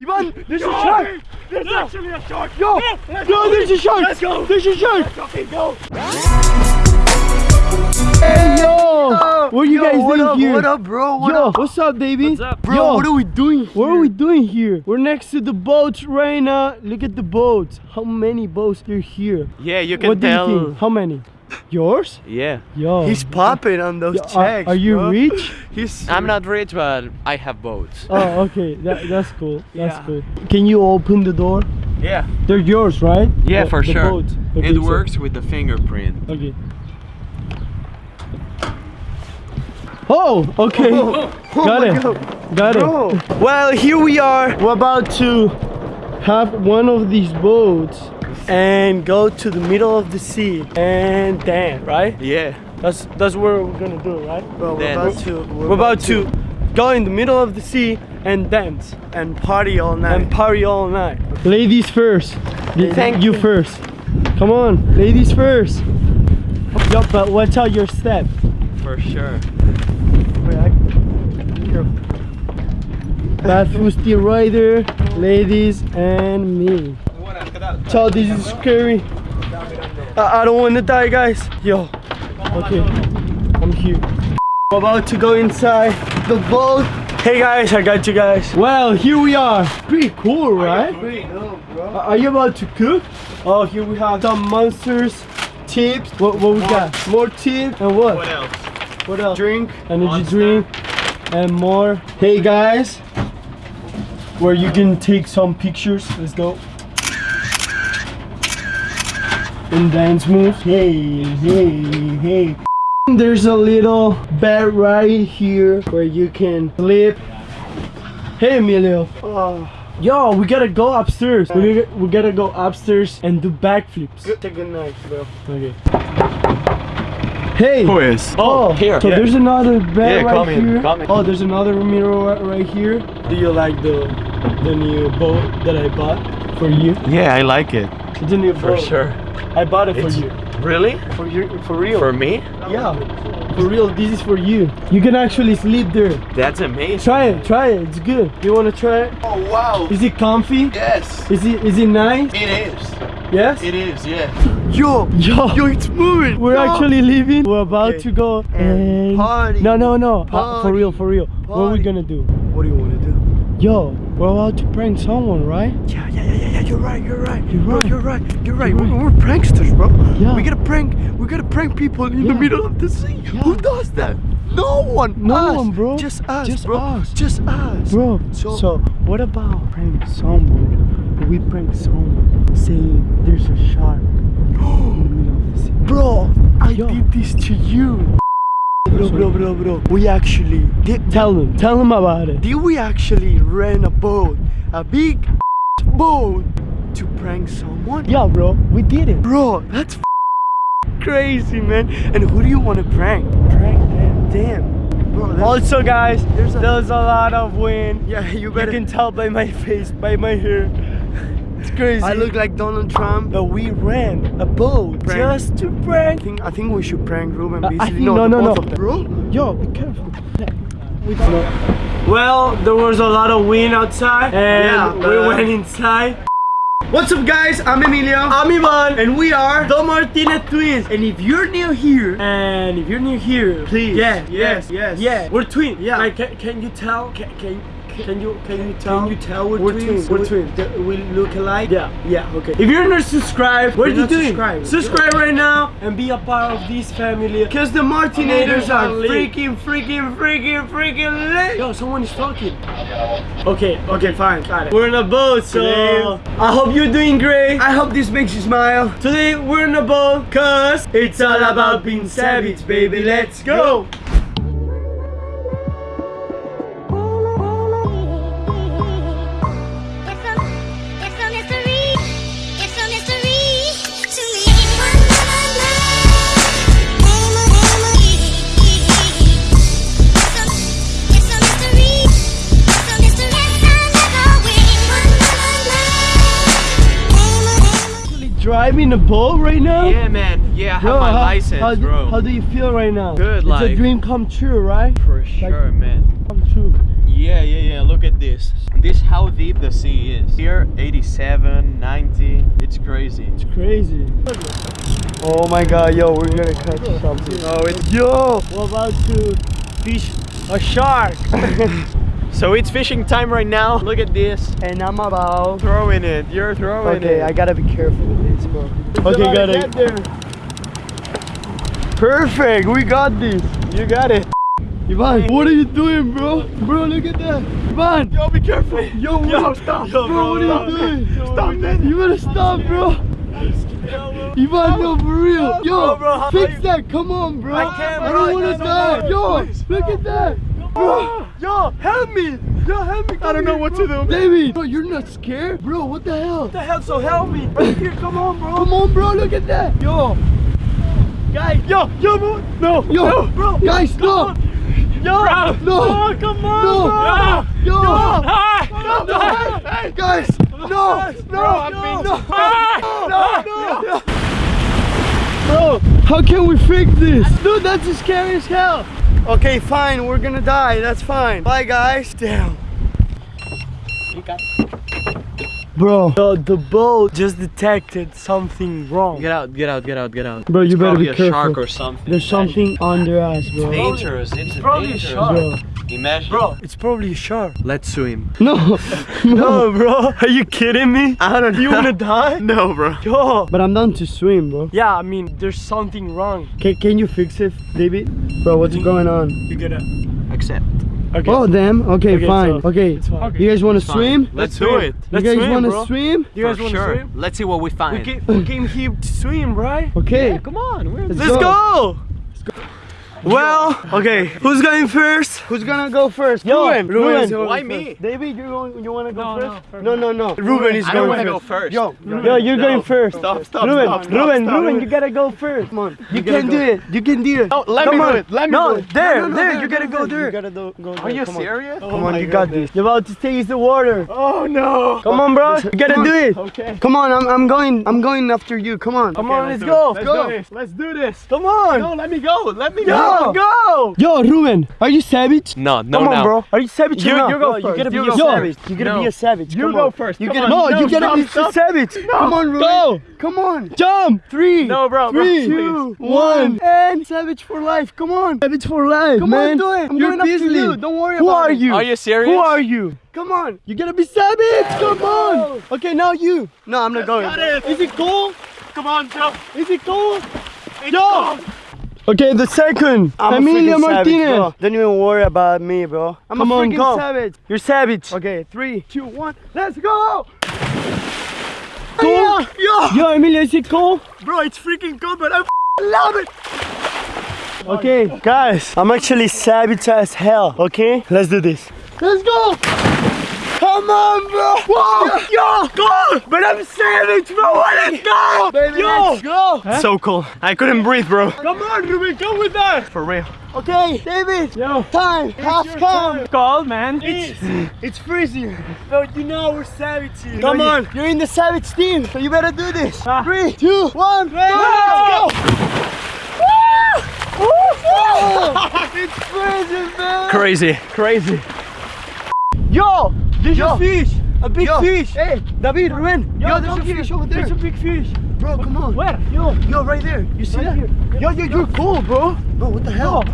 Ivan, there's a shark! There's actually a shark! Yo! Yo, there's a shark! Let's go! There's a shark! Go! Hey, yo! What are you Yo, guys doing up, here? What up, bro? What yo, up? what's up, baby? What's up? Bro, yo, what are we doing here? What are we doing here? We're next to the boats right now. Look at the boats. How many boats are here? Yeah, you can what do tell. you think? How many? Yours? Yeah. Yo. He's popping on those Yo, checks, are you bro. rich? He's I'm not rich, but I have boats. Oh, okay. That, that's cool. That's Yeah. cool. Can you open the door? Yeah. They're yours, right? Yeah, The- for the sure. boats. Okay, it so- works with the fingerprint. Okay. Oh, okay. Oh, oh, oh Got it. Got Bro. it. Well, here we are. We're about to have one of these boats and go to the middle of the sea and dance, right? Yeah. That's that's what we're gonna do, right? Bro, we're Then- about to. We're about to go in the middle of the sea and dance and party all night. and party all night. Ladies first. You- Thank you you. first. Come on, ladies first. Yo, but watch out your step. For sure. Wait, I- Bad Fusti Rider, ladies, and me. Ciao, this is scary. I, I don't want to die, guys. Yo. Okay, I'm here. We're about to go inside the boat. Hey guys, I got you guys. Well, here we are. Pretty cool, right? Pretty dope, bro. Are are you about to cook? Oh, here we have some monsters, chips. What, what we got? More chips and what? What else? What else? Drink. energy Monster. drink and more hey guys where you can take some pictures let's go and dance moves hey hey hey there's a little bed right here where you can sleep hey Emilio Oh, yo we gotta go upstairs we gotta, we gotta go upstairs and do backflips good. Say good night, bro. okay hey Who is? Oh, oh, here. So yeah. there's another bed Yeah, right come in, come in. Oh, there's another mirror right, right here. Do you like the the new boat that I bought for you? Yeah, I like it. It's a new For boat. sure. I bought it for It's- you. Really? For you, for real. For me? yeah, for real. This is for you. You can actually sleep there. That's amazing. Try it. Try it. It's good. You wanna try it? Oh wow. Is it comfy? Yes. Is it is it nice? It is. Yes. It is. Yeah. Yo. Yo. Yo, it's moving. We're Yo. actually leaving. We're about Okay. to go And party. No, no, no. Uh, for real, for real. What are we gonna do? What do you want to do? Yo, we're about to prank someone, right? Yeah, yeah, yeah, yeah, yeah. You're right. You're right. You're Bro, right. you're right. You're right. You're We're, we're pranksters, bro. Yeah. We gotta prank. We gotta prank people in the middle of the sea. Yeah. Who does that? No one. No us. one, bro. Just us, Just bro. us. Just us. Bro, So- so, what about prank someone? We prank someone saying there's a shark in the middle of the sea. Bro, I Yo. did this to you. Bro, bro, bro, bro. We actually did. Tell them, tell them about it. Did we actually rent a boat, a big boat, to prank someone? Yeah, bro, we did it. Bro, that's f- crazy, man. And who do you want to prank? Prank them. Damn. Bro, Also, guys, There's a- there's a lot of wind. yeah, you better. You can tell by my face, by my hair. It's crazy. I look like Donald Trump. But we ran a boat Prank. just to I prank. think I think we should prank Ruben. Uh, Basically, think- no, no, no, both no. of. Bro, Yo, be careful. We don't know. Well, there was a lot of wind outside, and Yeah, we uh, went inside. What's up, guys? I'm Emilio. I'm Ivan, and we are. the Martinez twins. And if you're new here, And if you're new here, Please, yeah, yes, yeah, yes. yeah, we're twins. Yeah. Like, can, can you tell? Can, can can you can you tell? Can you tell we're we're twins? twins? We're twins. we look alike. Yeah, yeah, okay. If you're not subscribed, what are you doing? subscribed. Subscribe right now and be a part of this family. Cause the Martinators oh, are freaking, freaking, freaking, freaking lit. Yo, someone is talking. Okay, okay, fine, got it. We're in a boat, so I hope you're doing great. I hope this makes you smile. Today we're in a boat, cause it's all about being savage, baby. Let's go. It's Actually driving a boat right now. Yeah, man. Yeah, I have Bro, my how, license, how do, bro. How do you feel right now? Good, It's like- a dream come true, right? For sure, man. Come true. Yeah, yeah, yeah. Look at this. This how deep the sea is. Here, 87, 90. It's crazy. It's crazy. Oh my god, yo, we're gonna catch something. Oh, it's Yo! we're about to fish a shark. so it's fishing time right now. Look at this. And I'm about. Throwing it. You're throwing Okay, it. Okay, I gotta be careful with this, bro. Okay, Gotta get it. there. Perfect, we got this. You got it. Ivan, what are you doing, bro? Bro, look at that. Ivan! Yo, be careful. Yo, Yo, what- stop. Bro, Bro, what are stop. you doing? Stop, man. You better stop, bro. Ivan, no, for real. Yo, Bro, bro, fix you- that. Come on, bro. I can't, I don't wanna No, no, die. no, Yo, please. look at that. Bro, Yo, help me. Yo, help me. I don't know what to do. David, bro, you're not scared? Bro, what the hell? What the hell? So help me. Right here, come on, bro. Come on, bro, look at that. Yo, Guys, yo, yo, bro. No, yo, no, bro. guys, no. Yo, No. no, come on, No. bro. Yo. Ah, No, no, hey, guys, no, no, Bro, I'm no, being- no, Ah, no, no. Bro, how can we fix this? Dude, that's scary as hell. Okay, fine, we're gonna die. That's fine. Bye, guys. Damn. Bro, the, the boat just detected something wrong. Get out, get out, get out, get out. Bro, you It's better probably be a careful. shark or something. There's something under us, bro. dangerous. It's probably a dangerous. shark. Bro, Imagine. Bro, it's probably a shark. let's swim. no, no. No, bro. Are you kidding me? I don't know. You wanna die? No, bro. Yo. But I'm down to swim, bro. Yeah, I mean, there's something wrong. Can, can you fix it, David? Bro, what's mm-hmm. going on? You gotta. Accept. Okay. Oh, damn. Okay, Okay, fine. so- okay. It's fine. You guys want to swim? Let's, swim. do it. You Let's guys want to swim? You guys wanna sure. swim? Let's see what we We find. came, we came here to swim, right? Okay. Come on. Let's Let's go. go. Well, okay. Who's going first? Who's gonna go first? Yo, Ruben. Ruben Ruben. Why me? David, you going, you wanna go No, no, first? first. No, no, no. Ruben is I going don't want to first. go first. Yo, No. yo, you're No. going first. Stop, stop, Ruben, stop, stop, Ruben, stop. Ruben, you gotta go first. Come on. You, gotta can go. do it. You can do it. No, let Come me on. do it. Let me no, do it. there, No, no, no, there. there, You gotta go there. there. You gotta go, go Are you Come on. serious? Oh Come on, you got this. You're about to taste the water. Oh no. Come on, bro. You gotta do it. Okay. Come on, I'm, I'm going. I'm going after you. Come on. Come on, let's go. Let's go. Let's do this. Come on. No, let me go. Let me Yo. Go. Go. Yo, Ruben, are you savage? No, no, Come on, now. bro. Are you savage? You- or not? you go Yo, You first. gotta be a savage. first. You gotta be a savage. You go first. You Come gotta, no, No, you gotta stop, be stop. savage. Come on, Ruben. Go. Come on. Jump. Three. No, bro, bro, Three, please. two, one. And savage for life. Come on. Savage for life. Come man. on, do it. I'm You're going after Beasley. you. Don't worry Who about are you? Are you serious? Who are you? Come on. You gotta be savage. Come on. Okay, now you. No, I'm not going. got it. Is it cool? Come on, jump. Is it cool? It's Yo. go. Okay, the second. I'm savage, Martinez. bro. Don't even worry about me, bro. I'm Come a on, freaking go. savage. You're savage. Okay, three, two, one. Let's go. Yeah, yeah. Yo, Emilia, is it cool? Bro, it's freaking good, but I love it. Okay, guys, I'm actually savage as hell. Okay, let's do this. Let's go. Come on, bro. Whoa, yo, go. But I'm savage, bro. Let's go. Baby, yo. let's go. So cool. I couldn't breathe, bro. Come on, Ruben, go with us. For real. Okay, David. Yo. Time has your come. Cold, man. It's, it's freezing. Bro, you know we're savage here. Come on. You're in the savage team, so you better do this. Ah. Three, two, one, go. Let's Oh, it's freezing, man. Crazy. Crazy. Yo, there's Yo. a fish. A big Yo. fish. Hey, David, Ruben. Yo, there's a come here. fish over there. There's a big fish. Bro, come on. Where? Yo. Yo, right there. You see Right that? here. Yo, yo, you're cool, bro. Bro, what the hell?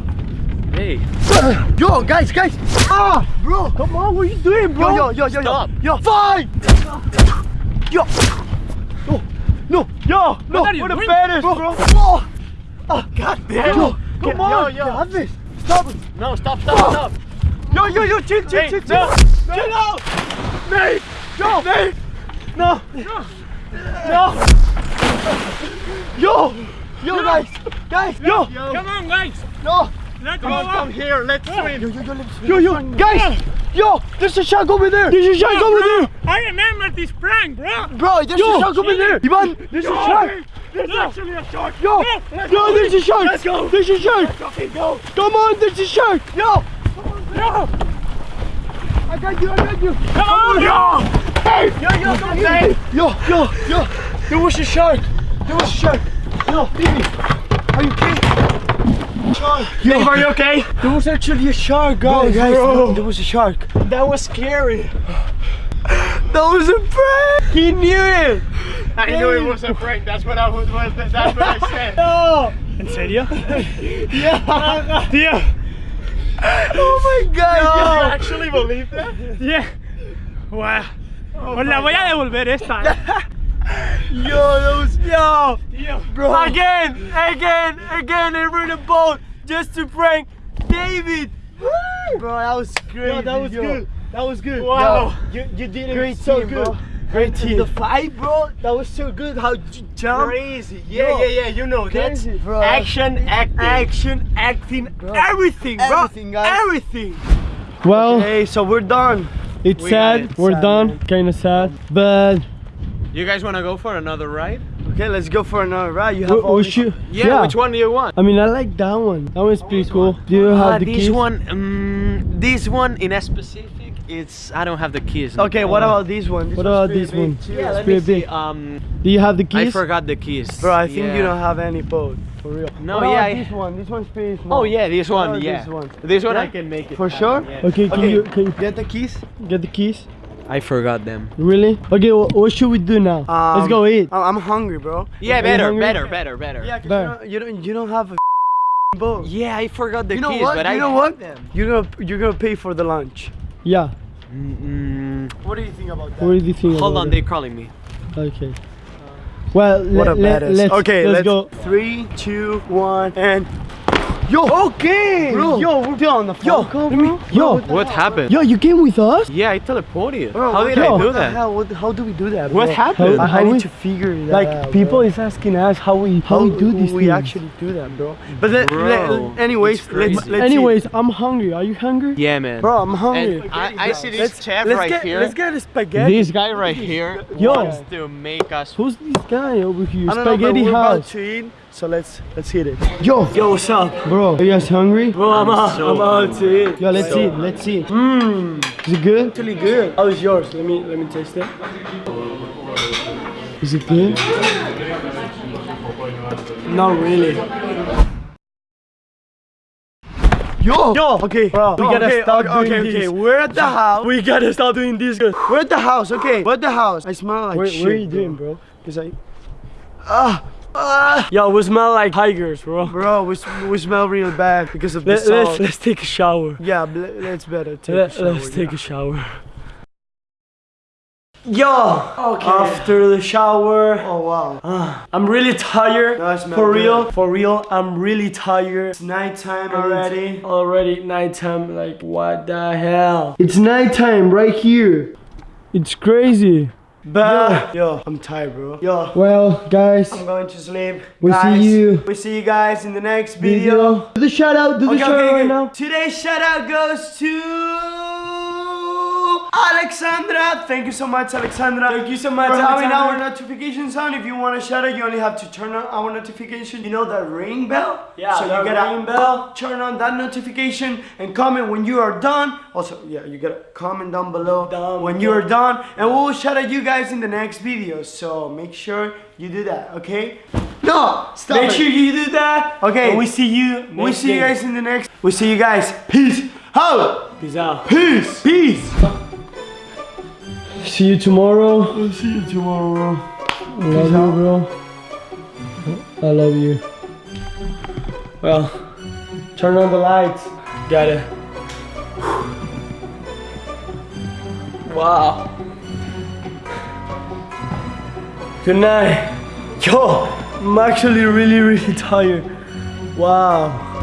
Hey. Yo, guys, guys. Ah, bro. Come on, what are you doing, bro? Yo, yo, yo, yo, Stop. yo. Yo, fight. Yo. No, no, Yo, no. what are you We're the doing, baddest, bro? bro. Oh, oh God damn. Yo, Come come on. on. Yo, yo. Have this. Stop. No, stop, stop, stop. Yo, yo, yo, chill, chill, Hey, chill, no. chill. Chill out. Nate. Yo, Nate. No. No. yo, yo, guys, guys, yo, Come on, guys. yo. Let's go up. here. Let's swim. Yo, yo, yo, let's yo, yo, guys, yo, there's a shark over there. There's a shark over there. I remember this prank, bro. Bro, there's Yo, a shark over there. Ivan, there's a shark. There's actually a shark. Yo, Yeah, let's yo, go. there's a shark. Let's go. There's a shark. Okay, go. Come on, there's a shark. Yo, Yo. I got you, I got you. Come on, yo. Hey. Yo, yo, come here. Yo, yo, yo, there was a shark. There was a shark. Yo, baby, are you okay? Shark. Yo, Are you okay? there was actually a shark, guys. guys, bro. no. There was a shark. That was scary. That was a prank. He knew it. I knew it was a prank. That's what I was. That's what I said. No. ¿En serio? Yeah. Tío. Oh, Oh my God. You actually believe that? Yeah. Wow. Os la voy a devolver esta. eh. Yo, that was yo, Tío. bro. Again, again, again, they were in a boat just to prank David. Bro, that was crazy. Yo, that was yo. good. That was good. Wow. Yo, you, you did it Great so team, good. bro. Great And team. The fight, bro, that was so good. How you jump. Crazy. Yeah, Yo. yeah, yeah. You know that's bro. action, acting. Action, acting, everything, bro. Everything, guys. Everything. Well, Okay, so we're done. it's We sad. it. We're Sad, done. man. Kind of sad. But You guys want to go for another ride? Okay, let's go for another ride. You we, have all we these- Yeah, Which one do you want? I mean, I like that one. That one's pretty cool. Do you Ah, have the this keys? one, um, this one in a specific, it's I don't have the keys. Okay, what about this one? This What about pretty this big, one? Yeah, let me see. Um, Do you have the keys? I forgot the keys. Bro, I think Yeah. you don't have any boat. For real. No, What yeah, about I- this one. This one's pretty small. Oh yeah, this one. Yeah, this one. This one Yeah? I can make it. For happen, sure? yeah. Okay, can Okay. you can you Get the keys. get the keys? I forgot them. Really? Okay, wh- what should we do now? Let's Um, go eat. I- I'm hungry, bro. Yeah, Are better, better, better, better. Yeah, 'cause Bear. you don't, you don't you don't have a boat. Yeah, I forgot the you know keys, what? but you I know had what? them. You're gonna you're gonna pay for the lunch. Yeah. Mm, What do you think about that? What do you think? hold about on, it? they're calling me. Okay. Well, What a let, badass. let's, okay, let's, go. Three, two, one, and yo. Okay, Bro. Yo, we're still on the Yo, phone. let me- yo, What happened? yo, you came with us? Yeah, I teleported. Bro, How did yo. I do that? hell? What, how do we do that? What happened? How- I, I need we- to figure that Like out, people bro. is asking us how we how, we do this. we things. actually do that, bro. But then, Bro, le- anyways, let's, let's Anyways, I'm hungry. Are you hungry? Yeah, man. Bro, I'm hungry. And I, I see this let's, chef let's right get, here. Let's get a spaghetti. This guy right here Yo. wants to make us. Who's this guy over here? I don't know, but Spaghetti house. To eat, so let's let's hit it. Yo, Yo, what's up? bro, are you guys hungry? Bro, I'm, out, so I'm out to eat. Yo, let's So- eat. Let's eat. Mmm. Is it good? Actually good. How is yours? Let me let me taste it. Is it good? Not really. Yo, yo, okay, Bro, we gotta okay, stop okay, doing okay, okay. this. We're at the house. We gotta stop doing this. We're at the house, okay. We're at the house. I smell like What, shit. what are you doing, bro? Cause I, ah, ah. Yo, we smell like tigers, bro. Bro, we, we smell real bad because of the Let, salt. let's let's take a shower. yeah, let's better take Let, a shower. let's take a shower. Yo, okay. After the shower, oh wow. I'm really tired. No, for real, good. for real, I'm really tired. It's nighttime already. Already nighttime. Like what the hell? It's nighttime right here. It's crazy. But yo, I'm tired, bro. Yo, Well, guys, I'm going to sleep. We see you. We see you guys in the next video. video. Do the shout out. Do the Okay, shout okay, out okay. right now. Today's shout out goes to Alexandra. Thank you so much, Alexandra. Thank you so much, for having our notifications on. If you want to shout out, you only have to turn on our notification. You know that ring bell? Yeah, So you gotta ring bell. turn on that notification and comment when you are done. Also, yeah, you gotta comment down below Down when you are done, and we'll shout out you guys in the next video. So make sure you do that, okay? No, stop. Make it. sure you do that. Okay. And we see you. We see you guys in the next. We see you guys. Peace. Ho. Peace out. Peace. Peace. See you tomorrow. We'll see you tomorrow. Love you, bro. I love you. Well, turn on the lights. Got it. Wow. Good night. Yo, I'm actually really, really tired. Wow.